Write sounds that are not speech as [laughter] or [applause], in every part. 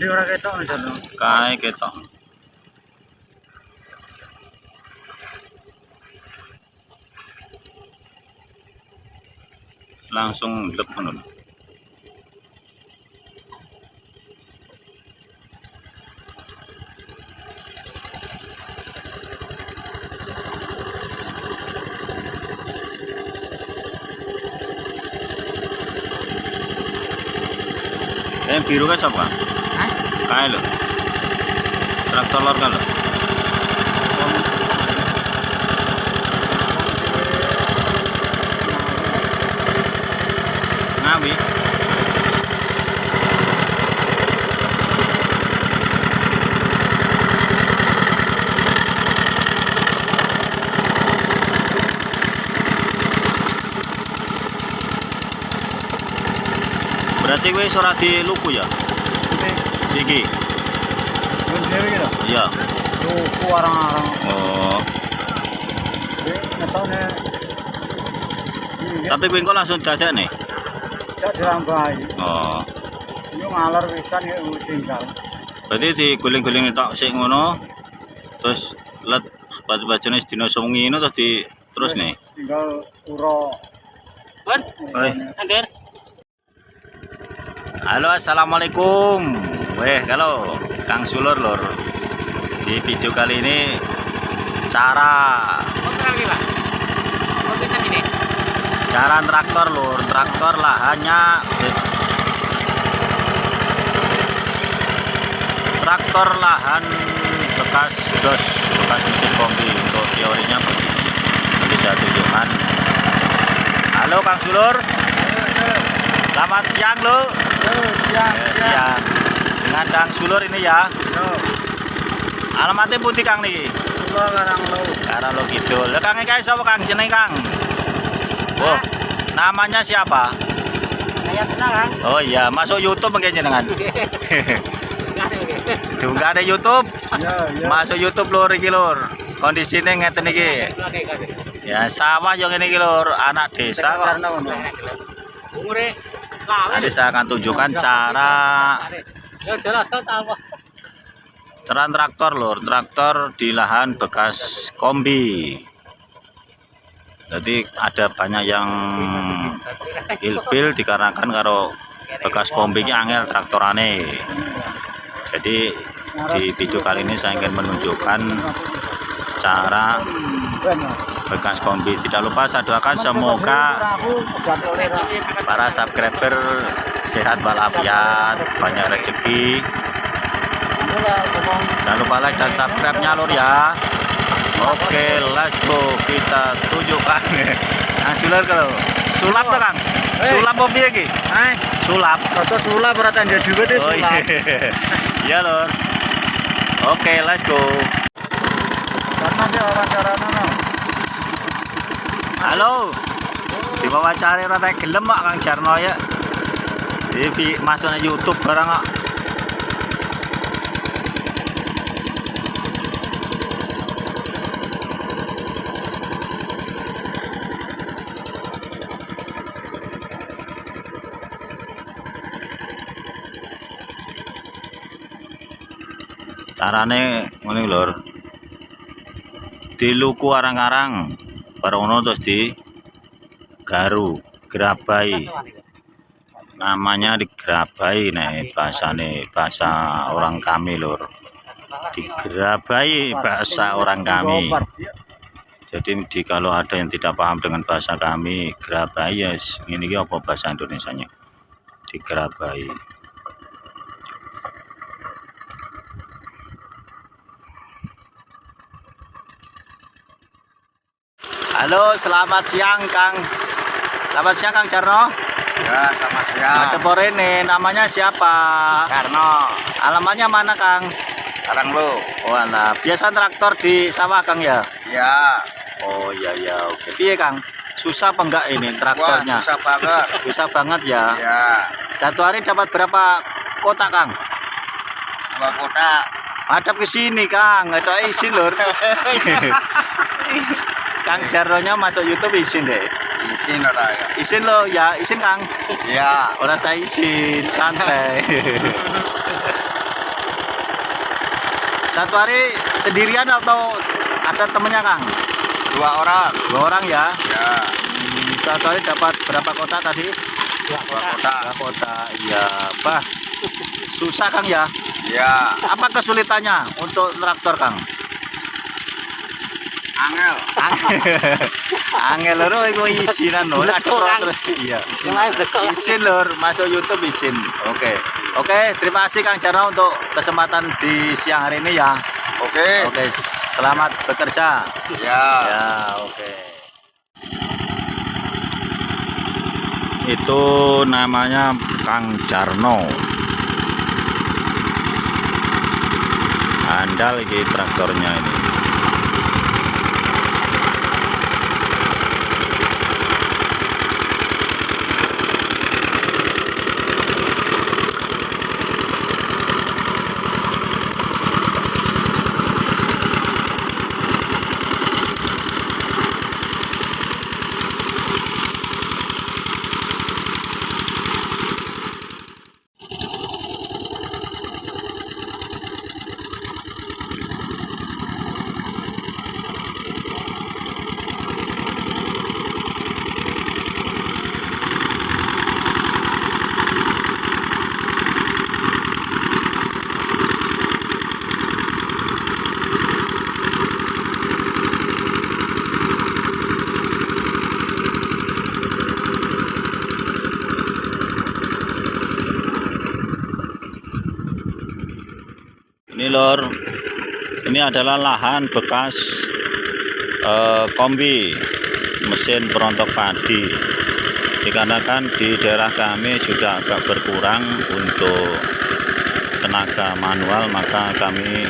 Endi ora ketok. Langsung lep ngono. Yang biru kan siapa? Kae lho. Traktor lor kan lho. Ngawi. Berarti kowe ora diluku ya? Iki. Iki lho. Iya. Luku arang-arang. Oh, ngetone. Tapi kowe engko langsung dadak nih. gak dirambai. Oh. Yo ngalor pisan ya tinggal. Berarti diguling-guling tok sik ngono. Terus let baju-bajune sedina sewengi ngono terus di terus nih. Tinggal uro. Oi. Angger. Halo assalamualaikum Weh kalau Kang Sulur lor Di video kali ini Cara. Kita gini? Cara traktor lur. Traktor lahannya Traktor lahan Bekas dos Bekas mesin kombi Untuk teorinya Nanti saya tunjukkan Halo Kang Sulur. Selamat siang lo Yo siang. Ya, siang Dengan Kang Sulur ini ya Yo. Alamatnya putih Kang nih Kula karang lu. Karena lo gitu. Lah Kang iki sapa Kang jeneng Kang? Oh, namanya siapa? Kayak tenang, kan? Oh iya, masuk YouTube mungkin jenengan. Juga ada YouTube. Yo yo. Masuk YouTube lur iki lur. Kondisine ngeten iki. Ya sawah yo ngene iki lur, anak desa kok. Umure. Nanti saya akan tunjukkan cara To apa? cara traktor lur, traktor di lahan bekas kombi. Jadi ada banyak yang ilbil dikarenakan karo bekas kombi ki angel traktorane. Jadi di video kali ini saya ingin menunjukkan cara bekas kombi. Tidak lupa saya doakan semoga para subscriber sehat walafiat, banyak rezeki. Jangan lupa like dan subscribe-nya lur ya. Oke, let's go. Kita tunjukkan. [laughs] Yang sulap kalau sulap tuh Kang. Sulap apa piye iki? Hai, Sulap. foto sulap ora tanda duit itu Oh iya. sulap. [laughs] Iya lur. Oke, let's go. Halo. Diwawancara ora tak gelem kok Kang Jarno ya. Di masuk YouTube barang kok. Carane ngene lur. Diluku arang-arang bareng ngono terus di garu gerabai namanya digerabai nih bahasane bahasa orang kami lur digerabai bahasa orang kami jadi di, kalau ada yang tidak paham dengan bahasa kami gerabai ya yes. ini ki apa bahasa Indonesia nya digerabai Halo, selamat siang Kang. Selamat siang Kang Jarno. Ya, sama siang. Ada Porene, namanya siapa? Karno, Alamannya mana Kang? karang lu. Oh alah, biasa traktor di sawah Kang ya? Ya, Oh iya ya, oke. Piye Kang? Susah apa enggak ini wah traktornya? susah banget. [laughs] Susah banget ya. Ya, Satu hari dapat berapa kotak Kang? dua kotak. Hadap ke sini Kang, ada izin lur. [laughs] Kang Jarnonya masuk YouTube izin deh. Isin ora ya. Izin lo ya, izin Kang. Ya, Orang tak izin, santai. satu hari sendirian atau ada temennya Kang? Dua orang. Dua orang ya. Ya. Hmm, satu hari dapat berapa kota tadi? Dua Dua kota. Dua kota. Iya, bah. Susah Kang ya. Ya. Apa kesulitannya untuk traktor Kang? Angel. [laughs] Angel lho iku isinan lho. Kang. terus iya. Isin lur, masuk YouTube isin. Oke. Oke, terima kasih Kang Jarno untuk kesempatan di siang hari ini ya. Oke. Oke, selamat bekerja. Ya. Ya, oke. Itu namanya Kang Jarno. Andal iki traktornya ini. Ini lor, ini adalah lahan bekas eh, kombi mesin perontok padi. Dikarenakan di daerah kami sudah agak berkurang untuk tenaga manual, maka kami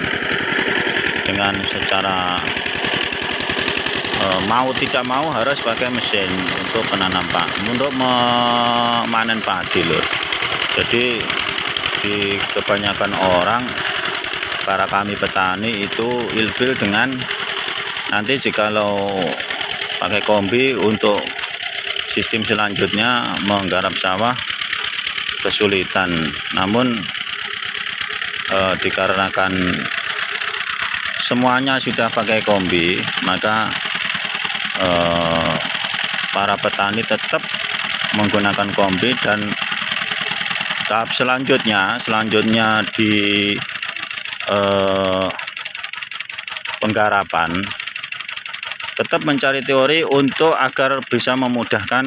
dengan secara eh, mau tidak mau harus pakai mesin untuk penanam pak, untuk memanen padi lor. Jadi di kebanyakan orang para kami petani itu ilfil dengan nanti jikalau pakai kombi untuk sistem selanjutnya menggarap sawah kesulitan. Namun eh, dikarenakan semuanya sudah pakai kombi maka eh, para petani tetap menggunakan kombi dan tahap selanjutnya selanjutnya di eh, penggarapan tetap mencari teori untuk agar bisa memudahkan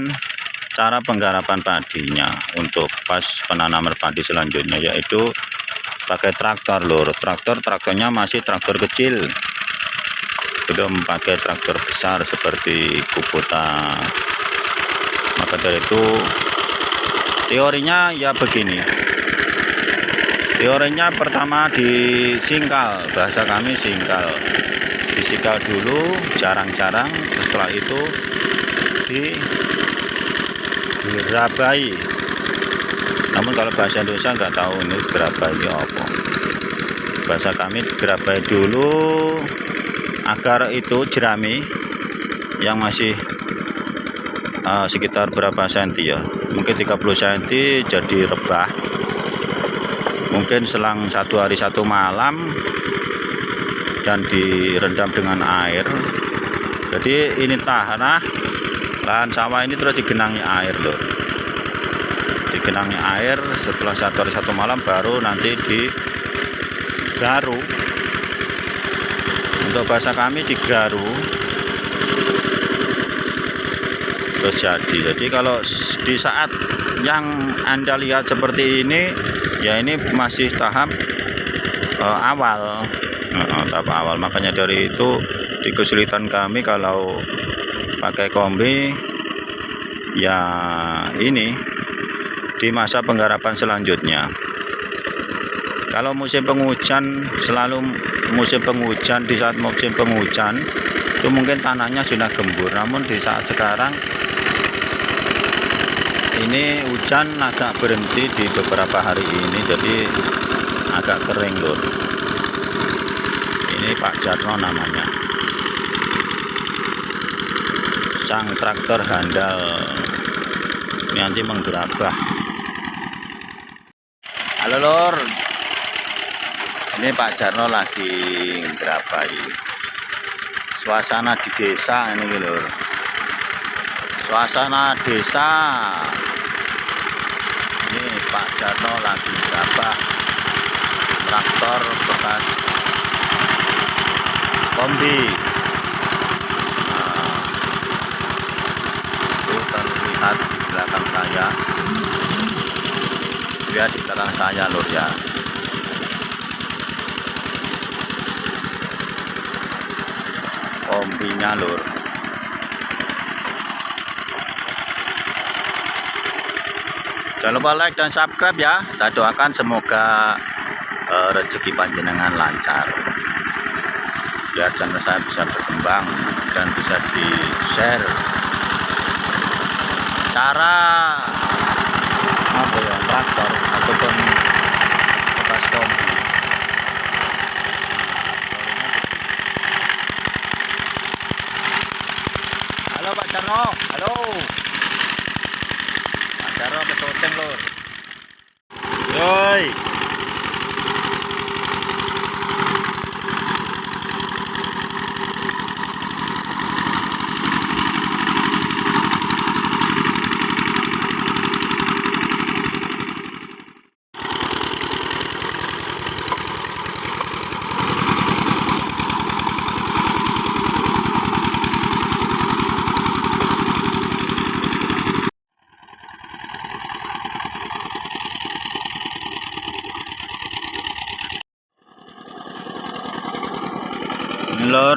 cara penggarapan padinya untuk pas penanaman padi selanjutnya yaitu pakai traktor lur. Traktor traktornya masih traktor kecil. Belum pakai traktor besar seperti Kubota maka dari itu teorinya ya begini teorinya pertama disingkal bahasa kami singkal. Disingkal dulu jarang-jarang setelah itu di dirabai. Namun kalau bahasa Indonesia nggak tahu ini gerabai ini apa. Bahasa kami gerabai dulu agar itu jerami yang masih eh, sekitar berapa senti ya? Mungkin 30 senti jadi rebah mungkin selang satu hari satu malam dan direndam dengan air. Jadi ini tanah lahan sawah ini terus digenangi air loh. Digenangi air setelah satu hari satu malam baru nanti digaru untuk bahasa kami digaru jadi jadi kalau di saat yang anda lihat seperti ini ya ini masih tahap eh, awal. Eh, tahap awal. Makanya dari itu di kesulitan kami kalau pakai kombi ya ini di masa penggarapan selanjutnya. Kalau musim penghujan selalu musim penghujan di saat musim penghujan itu mungkin tanahnya sudah gembur. Namun di saat sekarang ini hujan agak berhenti di beberapa hari ini jadi agak kering lur. Ini Pak Jarno namanya. Sang traktor handal. Nanti menggerabah. Halo lor ini Pak Jarno lagi ngerabai suasana di desa ini lho. Suasana desa. Ini Pak Jarno lagi gerabah traktor bekas. Kombi. Nah, itu terlihat di belakang saya. Lihat di belakang saya lur ya kombinya lur jangan lupa like dan subscribe ya. Saya doakan semoga eh, rezeki panjenengan lancar. Biar channel saya bisa berkembang dan bisa di share cara apa ya? Traktor ataupun bekas kombi halo Pak Jarno halo Pak Jarno ke lur yoi ini lor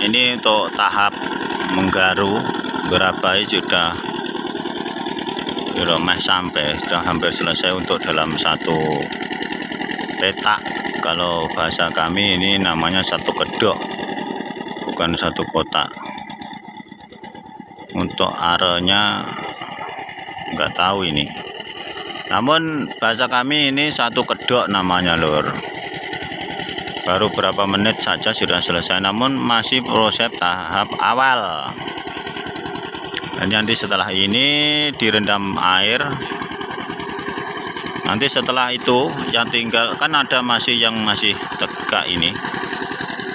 ini untuk tahap menggaru gerabai sudah sudah meh sampai sudah hampir selesai untuk dalam satu petak. Kalau bahasa kami ini namanya satu kedok bukan satu kotak. Untuk arenya nggak tahu ini. Namun bahasa kami ini satu kedok namanya lur baru berapa menit saja sudah selesai namun masih proses tahap awal. Dan nanti setelah ini direndam air. Nanti setelah itu yang tinggal kan ada masih yang masih tegak ini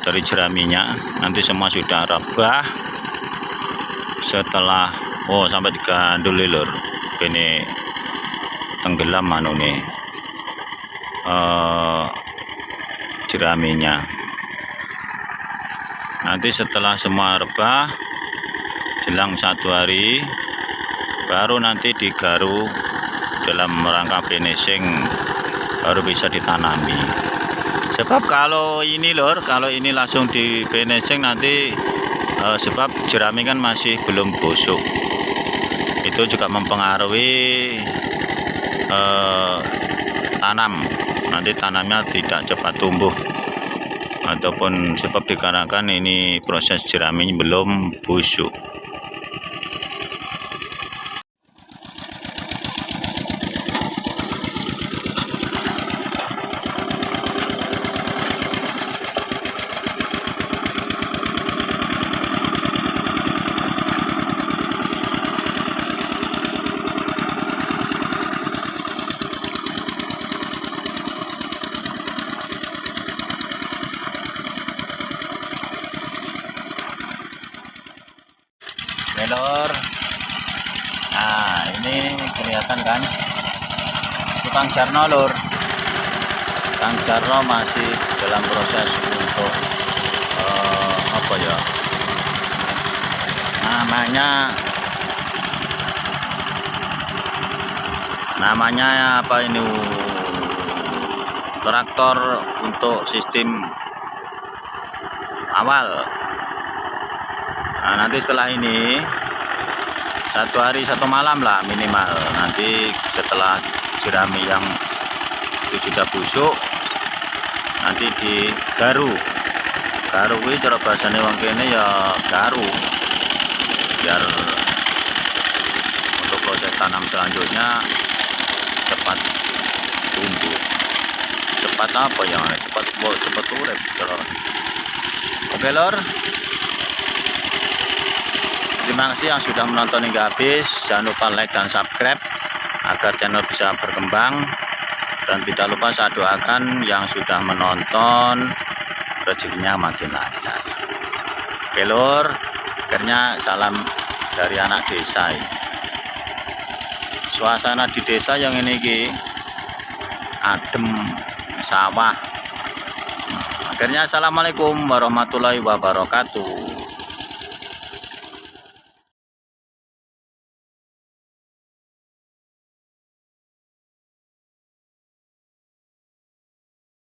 dari jeraminya. Nanti semua sudah rebah setelah oh sampai digandul lur. Ini tenggelam anu nih. Eh jeraminya nanti setelah semua rebah jelang satu hari baru nanti digaru dalam rangka finishing baru bisa ditanami. Sebab kalau ini lor kalau ini langsung di finishing nanti eh, sebab jerami kan masih belum busuk. Itu juga mempengaruhi eh, tanam nanti tanamnya tidak cepat tumbuh. Ataupun sebab dikarenakan ini proses jerami belum busuk Melor nah ini kelihatan kan Jarno lur Kang Jarno masih dalam proses untuk eh, apa ya? Namanya namanya apa ini? Traktor untuk sistem awal. Nah, nanti setelah ini satu hari satu malam lah minimal. Nanti setelah jerami yang itu sudah busuk, nanti digaru. Garu ini cara bahasanya wong kene ya garu. Biar untuk proses tanam selanjutnya cepat tumbuh. Cepat apa ya? Cepat cepat urip. Oke, Lor. Terima kasih yang sudah menonton hingga habis. Jangan lupa like dan subscribe agar channel bisa berkembang. dan tidak lupa saya doakan yang sudah menonton rezekinya makin lancar. Oke akhirnya salam dari anak desa suasana di desa yang ini ki adem sawah. Akhirnya assalamualaikum warahmatullahi wabarakatuh